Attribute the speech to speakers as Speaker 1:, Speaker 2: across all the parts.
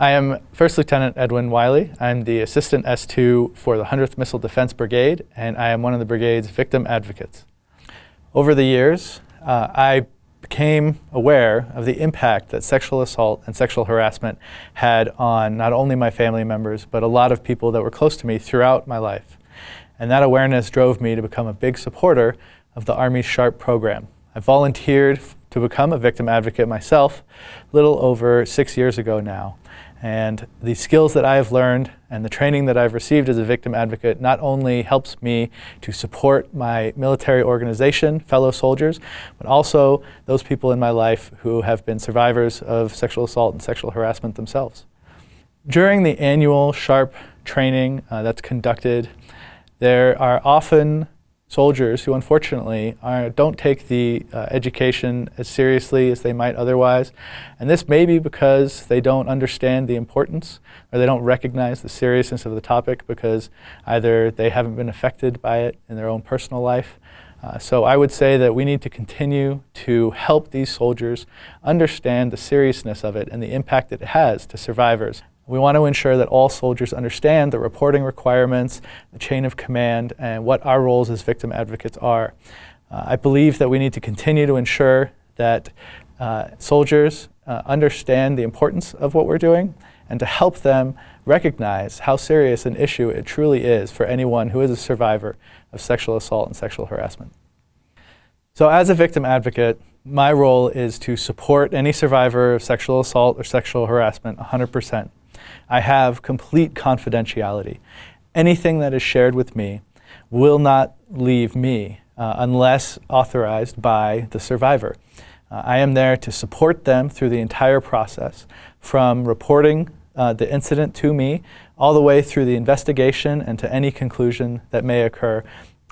Speaker 1: I am First Lieutenant Edwin Wiley. I'm the Assistant S2 for the 100th Missile Defense Brigade, and I am one of the brigade's victim advocates. Over the years, uh, I became aware of the impact that sexual assault and sexual harassment had on not only my family members, but a lot of people that were close to me throughout my life. And that awareness drove me to become a big supporter of the Army's SHARP program. I volunteered to become a victim advocate myself a little over six years ago now. And the skills that I have learned and the training that I've received as a victim advocate not only helps me to support my military organization, fellow soldiers, but also those people in my life who have been survivors of sexual assault and sexual harassment themselves. During the annual SHARP training uh, that's conducted, there are often soldiers who unfortunately are, don't take the uh, education as seriously as they might otherwise. And this may be because they don't understand the importance or they don't recognize the seriousness of the topic because either they haven't been affected by it in their own personal life. Uh, so I would say that we need to continue to help these soldiers understand the seriousness of it and the impact it has to survivors. We want to ensure that all soldiers understand the reporting requirements, the chain of command, and what our roles as victim advocates are. Uh, I believe that we need to continue to ensure that uh, soldiers uh, understand the importance of what we're doing and to help them recognize how serious an issue it truly is for anyone who is a survivor of sexual assault and sexual harassment. So as a victim advocate, my role is to support any survivor of sexual assault or sexual harassment 100%. I have complete confidentiality. Anything that is shared with me will not leave me uh, unless authorized by the survivor. Uh, I am there to support them through the entire process, from reporting uh, the incident to me, all the way through the investigation and to any conclusion that may occur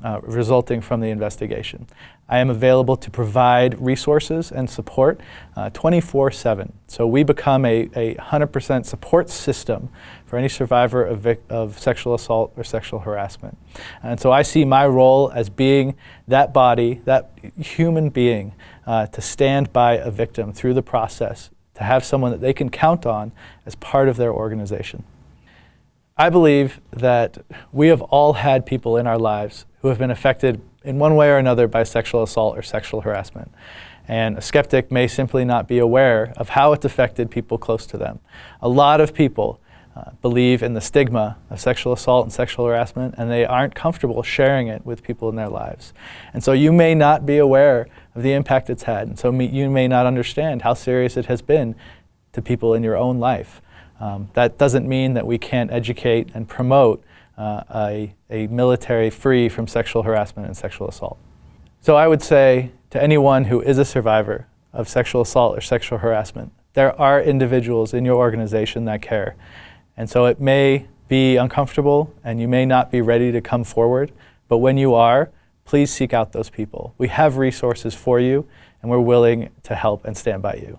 Speaker 1: uh, resulting from the investigation. I am available to provide resources and support 24-7. Uh, so we become a 100% support system for any survivor of, of sexual assault or sexual harassment. And so I see my role as being that body, that human being, uh, to stand by a victim through the process, to have someone that they can count on as part of their organization. I believe that we have all had people in our lives who have been affected in one way or another by sexual assault or sexual harassment. And a skeptic may simply not be aware of how it's affected people close to them. A lot of people uh, believe in the stigma of sexual assault and sexual harassment and they aren't comfortable sharing it with people in their lives. And so you may not be aware of the impact it's had. And so you may not understand how serious it has been to people in your own life. Um, that doesn't mean that we can't educate and promote uh, a, a military free from sexual harassment and sexual assault. So I would say to anyone who is a survivor of sexual assault or sexual harassment, there are individuals in your organization that care. And so it may be uncomfortable and you may not be ready to come forward, but when you are, please seek out those people. We have resources for you and we're willing to help and stand by you.